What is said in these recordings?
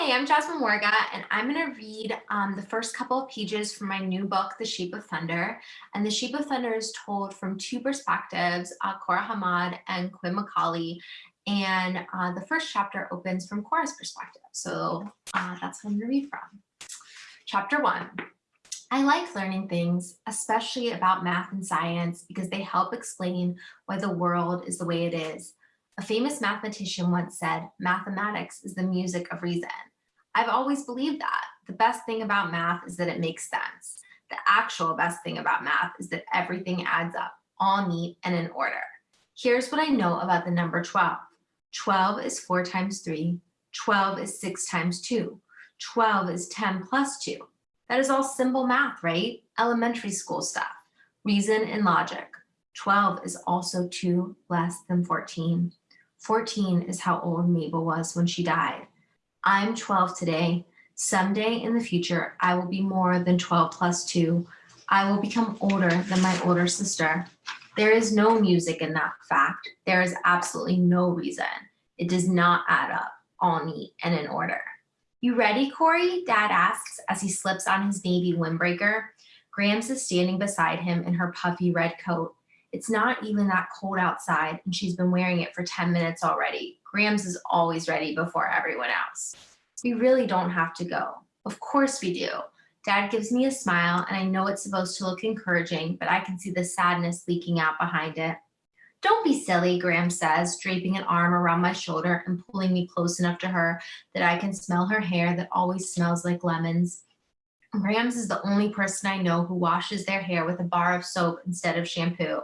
Hi, I'm Jasmine Warga, and I'm going to read um, the first couple of pages from my new book, The Shape of Thunder. And The Shape of Thunder is told from two perspectives, uh, Cora Hamad and Quinn McCauley. And uh, the first chapter opens from Cora's perspective. So uh, that's what I'm going to read from. Chapter one. I like learning things, especially about math and science, because they help explain why the world is the way it is. A famous mathematician once said, mathematics is the music of reason. I've always believed that. The best thing about math is that it makes sense. The actual best thing about math is that everything adds up, all neat and in order. Here's what I know about the number 12. 12 is 4 times 3. 12 is 6 times 2. 12 is 10 plus 2. That is all simple math, right? Elementary school stuff. Reason and logic. 12 is also 2 less than 14. 14 is how old Mabel was when she died. I'm 12 today. Someday in the future, I will be more than 12 plus 2. I will become older than my older sister. There is no music in that fact. There is absolutely no reason. It does not add up, all neat and in order. You ready, Corey? Dad asks as he slips on his navy windbreaker. Grams is standing beside him in her puffy red coat. It's not even that cold outside and she's been wearing it for 10 minutes already. Grams is always ready before everyone else. We really don't have to go. Of course we do. Dad gives me a smile and I know it's supposed to look encouraging, but I can see the sadness leaking out behind it. Don't be silly, Grams says, draping an arm around my shoulder and pulling me close enough to her that I can smell her hair that always smells like lemons. Grams is the only person I know who washes their hair with a bar of soap instead of shampoo.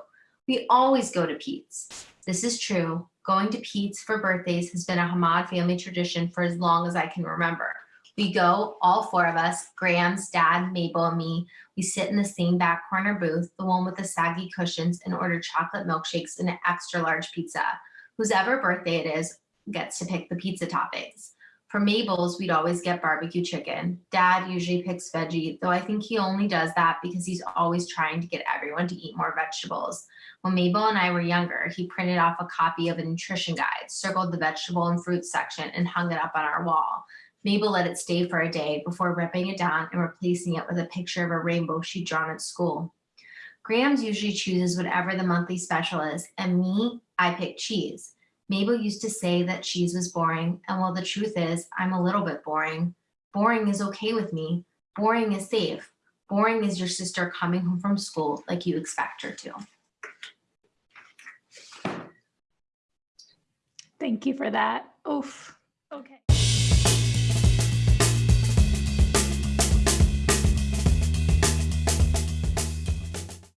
We always go to Pete's. This is true. Going to Pete's for birthdays has been a Hamad family tradition for as long as I can remember. We go, all four of us, Grams dad, Mabel, and me. We sit in the same back corner booth, the one with the saggy cushions, and order chocolate milkshakes and an extra large pizza. Whose ever birthday it is gets to pick the pizza toppings. For Mabel's, we'd always get barbecue chicken. Dad usually picks veggie, though I think he only does that because he's always trying to get everyone to eat more vegetables. When Mabel and I were younger, he printed off a copy of a nutrition guide, circled the vegetable and fruit section, and hung it up on our wall. Mabel let it stay for a day before ripping it down and replacing it with a picture of a rainbow she'd drawn at school. Grams usually chooses whatever the monthly special is, and me, I pick cheese. Mabel used to say that cheese was boring, and while the truth is, I'm a little bit boring. Boring is okay with me. Boring is safe. Boring is your sister coming home from school like you expect her to. Thank you for that. Oof. Okay.